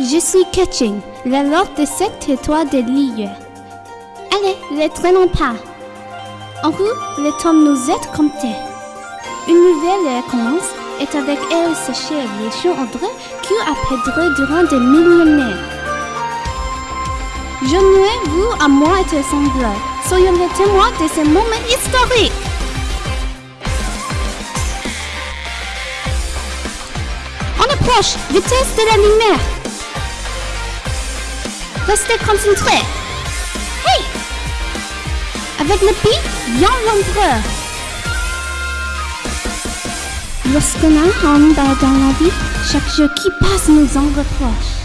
Je suis Ketching, la lord de cette étoile de l'île. Allez, ne traînons pas. En route, le temps nous est compté. Une nouvelle commence, et avec elle s'achève les champs André qui a pédré durant des millénaires. Joignez-vous à moi et te semblable. Soyons les témoins de ce moment historique. On approche, vitesse de la lumière. Restez concentrés. Hey Avec le pied, vient l'empereur. Lorsqu'on a un bas dans la vie, chaque jour qui passe nous en reproche.